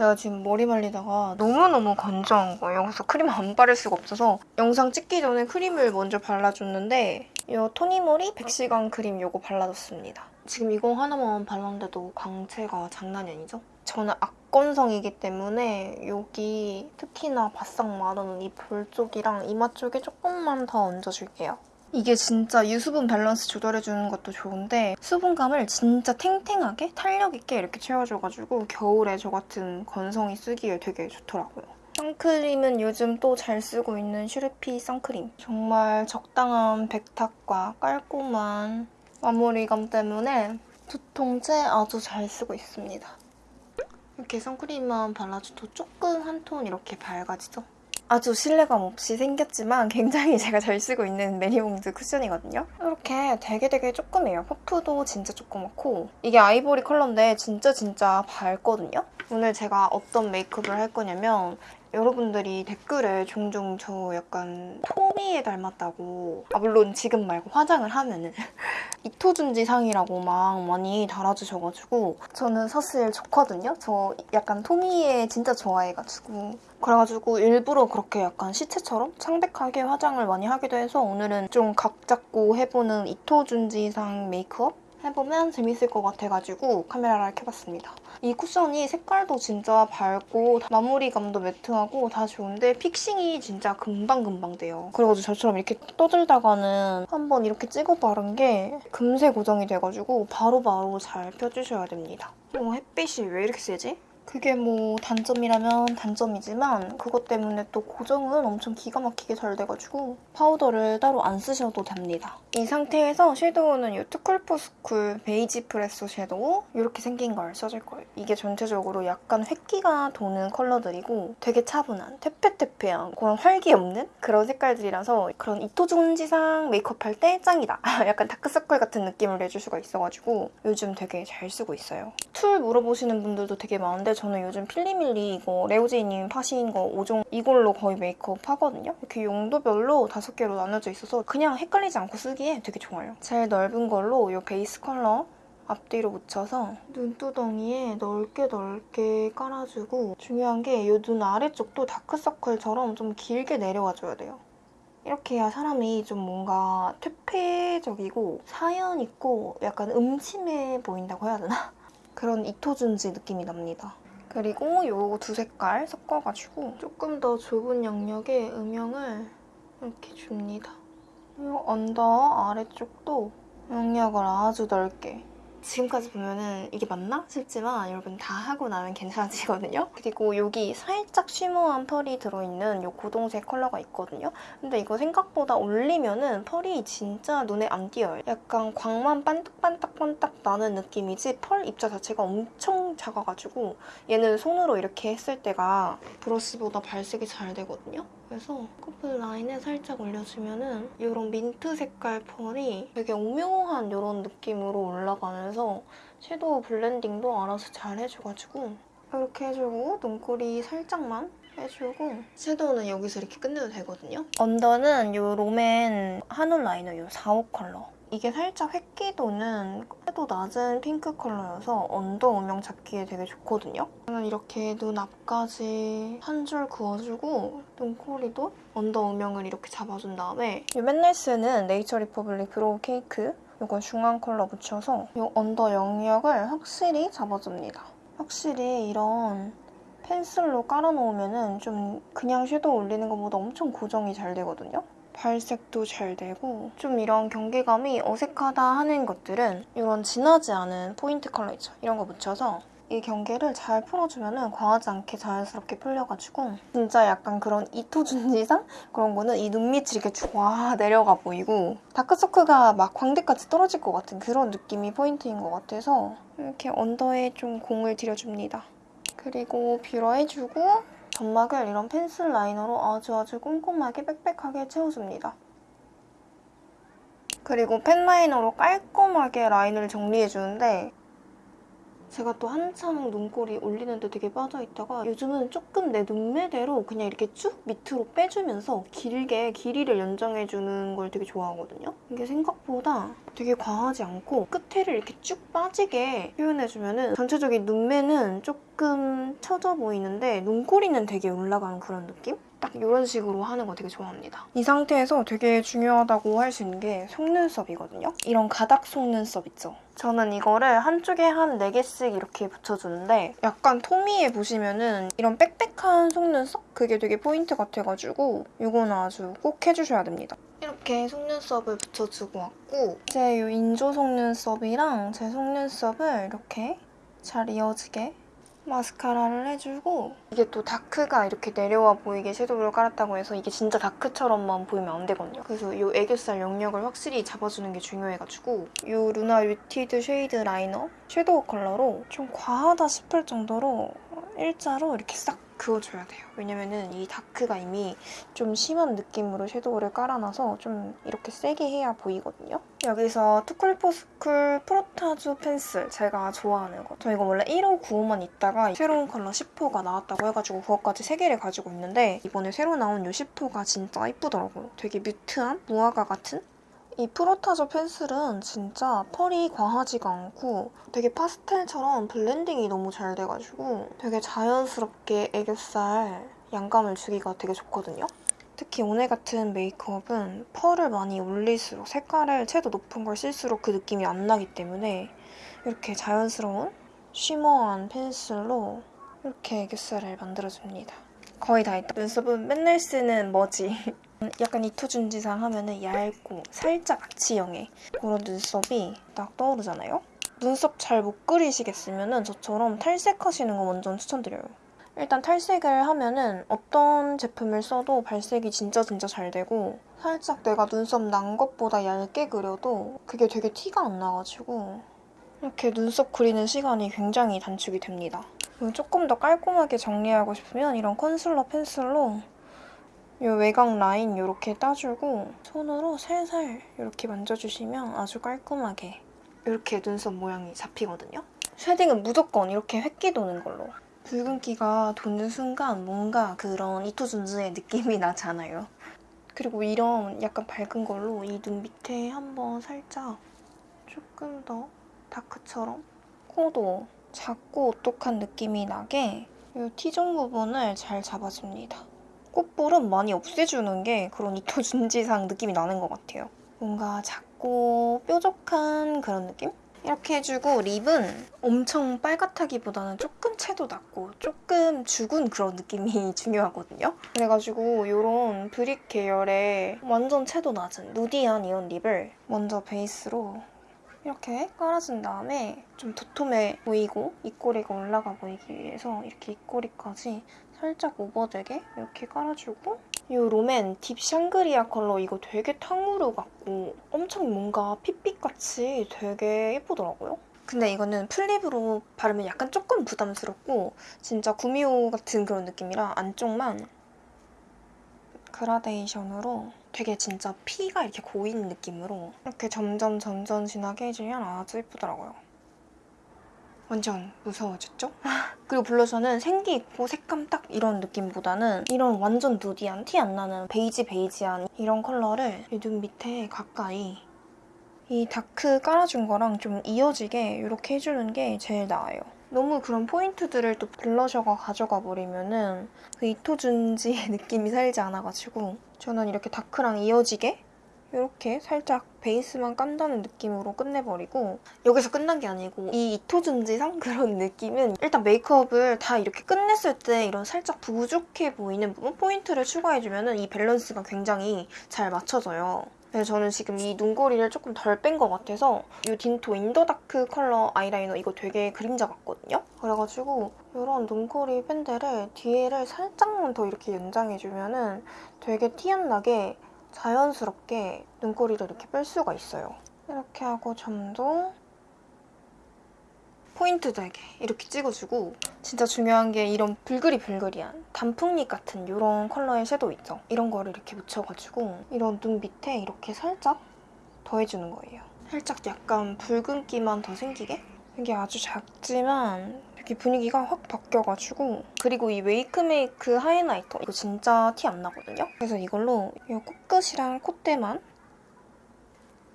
제가 지금 머리 말리다가 너무너무 건조한 거예요. 그래서 크림 안 바를 수가 없어서 영상 찍기 전에 크림을 먼저 발라줬는데 이 토니모리 100시간 크림 이거 발라줬습니다. 지금 이거 하나만 발랐는데도 광채가 장난이 아니죠? 저는 악건성이기 때문에 여기 특히나 바싹 마른 이 볼 쪽이랑 이마 쪽에 조금만 더 얹어줄게요. 이게 진짜 유수분 밸런스 조절해주는 것도 좋은데 수분감을 진짜 탱탱하게 탄력 있게 이렇게 채워줘가지고 겨울에 저 같은 건성이 쓰기에 되게 좋더라고요. 선크림은 요즘 또 잘 쓰고 있는 슈르피 선크림. 정말 적당한 백탁과 깔끔한 마무리감 때문에 두통째 아주 잘 쓰고 있습니다. 이렇게 선크림만 발라줘도 조금 한 톤 이렇게 밝아지죠? 아주 신뢰감 없이 생겼지만 굉장히 제가 잘 쓰고 있는 매니봉드 쿠션이거든요. 이렇게 되게 되게 조그매요. 퍼프도 진짜 조그맣고 이게 아이보리 컬러인데 진짜 진짜 밝거든요. 오늘 제가 어떤 메이크업을 할 거냐면 여러분들이 댓글에 종종 저 약간 토미에 닮았다고 아 물론 지금 말고 화장을 하면은 이토준지 상이라고 막 많이 달아주셔가지고 저는 사실 좋거든요. 저 약간 토미에 진짜 좋아해가지고 그래가지고 일부러 그렇게 약간 시체처럼 창백하게 화장을 많이 하기도 해서 오늘은 좀 각 잡고 해보는 이토준지상 메이크업 해보면 재밌을 것 같아가지고 카메라를 켜봤습니다. 이 쿠션이 색깔도 진짜 밝고 마무리감도 매트하고 다 좋은데 fixing이 진짜 금방금방 돼요. 그래가지고 저처럼 이렇게 떠들다가는 한번 이렇게 찍어 바른 게 금세 고정이 돼가지고 바로바로 잘 펴주셔야 됩니다. 어, 햇빛이 왜 이렇게 세지? 그게 뭐 단점이라면 단점이지만 그것 때문에 또 고정은 엄청 기가 막히게 잘 돼가지고 파우더를 따로 안 쓰셔도 됩니다. 이 상태에서 섀도우는 이 투쿨포스쿨 베이지 프레소 섀도우 이렇게 생긴 걸 써줄 거예요. 이게 전체적으로 약간 회기가 도는 컬러들이고 되게 차분한 퇴폐퇴폐한 그런 활기 없는 그런 색깔들이라서 그런 이토준지상 메이크업 할 때 짱이다. 약간 다크서클 같은 느낌을 내줄 수가 있어가지고 요즘 되게 잘 쓰고 있어요. 툴 물어보시는 분들도 되게 많은데 저는 요즘 필리밀리 이거 레오제이님 파신 거 5종 이걸로 거의 메이크업 하거든요. 이렇게 용도별로 다섯 개로 나눠져 있어서 그냥 헷갈리지 않고 쓰기에 되게 좋아요. 제일 넓은 걸로 이 베이스 컬러 앞뒤로 묻혀서 눈두덩이에 넓게 넓게 깔아주고 중요한 게 이 눈 아래쪽도 다크서클처럼 좀 길게 내려와줘야 돼요. 이렇게 해야 사람이 좀 뭔가 퇴폐적이고 사연 있고 약간 음침해 보인다고 해야 되나? 그런 이토준지 느낌이 납니다. 그리고 요 두 색깔 섞어가지고 조금 더 좁은 영역에 음영을 이렇게 줍니다. 이 언더 아래쪽도 영역을 아주 넓게 지금까지 보면은 이게 맞나 싶지만 여러분 다 하고 나면 괜찮아지거든요. 그리고 여기 살짝 쉬머한 펄이 들어있는 이 고동색 컬러가 있거든요. 근데 이거 생각보다 올리면은 펄이 진짜 눈에 안 띄어요. 약간 광만 반딱반딱반딱 나는 느낌이지 펄 입자 자체가 엄청 작아가지고 얘는 손으로 이렇게 했을 때가 브러쉬보다 발색이 잘 되거든요. 그래서 커풀 라인에 살짝 올려주면 은 이런 민트 색깔 펄이 되게 오묘한 이런 느낌으로 올라가면서 섀도우 블렌딩도 알아서 잘 해줘가지고 이렇게 해주고 눈꼬리 살짝만 해주고 섀도우는 여기서 이렇게 끝내도 되거든요. 언더는 이 롬앤 한올 라이너 이 4, 5 컬러 이게 살짝 회기 도는 채도 낮은 핑크 컬러여서 언더 음영 잡기에 되게 좋거든요. 저는 이렇게 눈 앞까지 한 줄 그어주고 눈꼬리도 언더 음영을 이렇게 잡아준 다음에 이 맨날 쓰는 네이처 리퍼블릭 브로우 케이크 이거 중앙 컬러 묻혀서 이 언더 영역을 확실히 잡아줍니다. 확실히 이런 펜슬로 깔아놓으면 좀 그냥 섀도우 올리는 것보다 엄청 고정이 잘 되거든요. 발색도 잘 되고 좀 이런 경계감이 어색하다 하는 것들은 이런 진하지 않은 포인트 컬러 있죠? 이런 거 묻혀서 이 경계를 잘 풀어주면 과하지 않게 자연스럽게 풀려가지고 진짜 약간 그런 이토준지상 그런 거는 이 눈밑이 이렇게 쫙 내려가 보이고 다크서클가 막 광대까지 떨어질 것 같은 그런 느낌이 포인트인 것 같아서 이렇게 언더에 좀 공을 들여줍니다. 그리고 뷰러 해주고 점막을 이런 펜슬 라이너로 아주 아주 꼼꼼하게 빽빽하게 채워줍니다. 그리고 펜 라이너로 깔끔하게 라인을 정리해주는데 제가 또 한참 눈꼬리 올리는데 되게 빠져있다가 요즘은 조금 내 눈매대로 그냥 이렇게 쭉 밑으로 빼주면서 길게 길이를 연장해주는 걸 되게 좋아하거든요. 이게 생각보다 되게 과하지 않고 끝에를 이렇게 쭉 빠지게 표현해주면 전체적인 눈매는 조금 처져 보이는데 눈꼬리는 되게 올라가는 그런 느낌? 딱 이런 식으로 하는 거 되게 좋아합니다. 이 상태에서 되게 중요하다고 할 수 있는 게 속눈썹이거든요. 이런 가닥 속눈썹 있죠? 저는 이거를 한쪽에 한 4개씩 이렇게 붙여주는데 약간 토미에 보시면 은 이런 빽빽한 속눈썹? 그게 되게 포인트 같아가지고 이거는 아주 꼭 해주셔야 됩니다. 이렇게 속눈썹을 붙여주고 왔고 이제 이 인조 속눈썹이랑 제 속눈썹을 이렇게 잘 이어지게 마스카라를 해주고 이게 또 dark가 이렇게 내려와 보이게 섀도우를 깔았다고 해서 이게 진짜 dark처럼만 보이면 안 되거든요. 그래서 이 애교살 영역을 확실히 잡아주는 게 중요해가지고 이 루나 뮤티드 쉐이드 라이너 섀도우 컬러로 좀 과하다 싶을 정도로 일자로 이렇게 싹 그어줘야 돼요. 왜냐면은 이 dark가 이미 좀 심한 느낌으로 섀도우를 깔아놔서 좀 이렇게 세게 해야 보이거든요. 여기서 투쿨포스쿨 프로타주 펜슬 제가 좋아하는 거. 저 이거 원래 1호 9호만 있다가 새로운 컬러 10호가 나왔다고 해가지고 그것까지 3개를 가지고 있는데 이번에 새로 나온 이 10호가 진짜 이쁘더라고요. 되게 mute한 무화과 같은 이 프로타주 펜슬은 진짜 펄이 과하지가 않고 되게 파스텔처럼 블렌딩이 너무 잘 돼가지고 되게 자연스럽게 애교살 양감을 주기가 되게 좋거든요. 특히 오늘 같은 메이크업은 펄을 많이 올릴수록 색깔을 채도 높은 걸 쓸수록 그 느낌이 안 나기 때문에 이렇게 자연스러운 쉬머한 펜슬로 이렇게 애교살을 만들어줍니다. 거의 다 했다. 눈썹은 맨날 쓰는 머지. 약간 이토준 지상 하면은 얇고 살짝 아치형의 그런 눈썹이 딱 떠오르잖아요? 눈썹 잘 못 그리시겠으면 저처럼 탈색하시는 거 완전 추천드려요. 일단 탈색을 하면은 어떤 제품을 써도 발색이 진짜 진짜 잘 되고 살짝 내가 눈썹 난 것보다 얇게 그려도 그게 되게 티가 안 나가지고 이렇게 눈썹 그리는 시간이 굉장히 단축이 됩니다. 조금 더 깔끔하게 정리하고 싶으면 이런 컨실러 펜슬로 이 외곽 라인 이렇게 따주고 손으로 살살 이렇게 만져주시면 아주 깔끔하게 이렇게 눈썹 모양이 잡히거든요. shading은 무조건 이렇게 회끼 도는 걸로. 붉은기가 도는 순간 뭔가 그런 이토준지의 느낌이 나잖아요. 그리고 이런 약간 밝은 걸로 이 눈 밑에 한번 살짝 조금 더 dark처럼 코도 작고 오똑한 느낌이 나게 이 T존 부분을 잘 잡아줍니다. 콧볼은 많이 없애주는 게 그런 이토준지상 느낌이 나는 것 같아요. 뭔가 작고 뾰족한 그런 느낌? 이렇게 해주고 립은 엄청 빨갛다기보다는 조금 채도 낮고 조금 죽은 그런 느낌이 중요하거든요. 그래가지고 이런 브릭 계열의 완전 채도 낮은 누디한 이런 립을 먼저 베이스로 이렇게 깔아준 다음에 좀 도톰해 보이고 입꼬리가 올라가 보이기 위해서 이렇게 입꼬리까지 살짝 오버되게 이렇게 깔아주고 이 롬앤 딥 샹그리아 컬러 이거 되게 탕후루 같고 엄청 뭔가 핏빛같이 되게 예쁘더라고요. 근데 이거는 full lip으로 바르면 약간 조금 부담스럽고 진짜 구미호 같은 그런 느낌이라 안쪽만 그라데이션으로 되게 진짜 피가 이렇게 고인 느낌으로 이렇게 점점 점점 진하게 해주면 아주 예쁘더라고요. 완전 무서워졌죠? 그리고 블러셔는 생기 있고 색감 딱 이런 느낌보다는 이런 완전 nudy한 티 안 나는 베이지 베이지한 이런 컬러를 이눈 밑에 가까이 이 dark 깔아준 거랑 좀 이어지게 이렇게 해주는 게 제일 나아요. 너무 그런 포인트들을 또 블러셔가 가져가 버리면 은 그 이토준지의 느낌이 살지 않아가지고 저는 이렇게 dark랑 이어지게 이렇게 살짝 베이스만 깐다는 느낌으로 끝내버리고 여기서 끝난 게 아니고 이 이토준지상 그런 느낌은 일단 메이크업을 다 이렇게 끝냈을 때 이런 살짝 부족해 보이는 부분 포인트를 추가해주면 이 밸런스가 굉장히 잘 맞춰져요. 그래서 저는 지금 이 눈꼬리를 조금 덜 뺀 것 같아서 이 딘토 인더다크 컬러 아이라이너 이거 되게 그림자 같거든요? 그래가지고 이런 눈꼬리 맨 뒤를 뒤에를 살짝만 더 이렇게 연장해주면 은 되게 티 안 나게 자연스럽게 눈꼬리를 이렇게 뺄 수가 있어요. 이렇게 하고 점도 포인트 되게 이렇게 찍어주고 진짜 중요한 게 이런 불그리불그리한 단풍잎 같은 이런 컬러의 섀도우 있죠? 이런 거를 이렇게 묻혀가지고 이런 눈 밑에 이렇게 살짝 더해주는 거예요. 살짝 약간 붉은기만 더 생기게 이게 아주 작지만 되게 분위기가 확 바뀌어가지고 그리고 이 웨이크메이크 하이라이터 이거 진짜 티 안 나거든요? 그래서 이걸로 이 코끝이랑 콧대만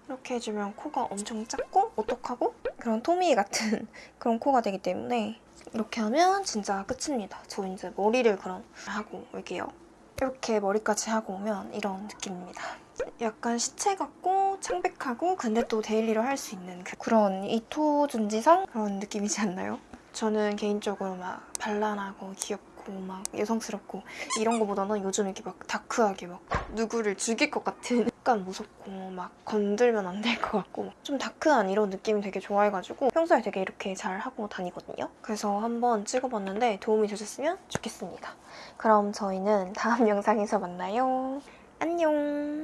이렇게 해주면 코가 엄청 작고 오똑하고 그런 토미 같은 그런 코가 되기 때문에 이렇게 하면 진짜 끝입니다. 저 이제 머리를 그럼 하고 올게요. 이렇게 머리까지 하고 오면 이런 느낌입니다. 약간 시체 같고 창백하고 근데 또 daily로 할 수 있는 그- 그런 이토 준지상 그런 느낌이지 않나요? 저는 개인적으로 막 발랄하고 귀엽고 막 여성스럽고 이런 거보다는 요즘 이렇게 막 dark하게 막 누구를 죽일 것 같은 약간 무섭고 막 건들면 안 될 것 같고 좀 dark한 이런 느낌 되게 좋아해가지고 평소에 되게 이렇게 잘 하고 다니거든요. 그래서 한번 찍어봤는데 도움이 되셨으면 좋겠습니다. 그럼 저희는 다음 영상에서 만나요. 안녕.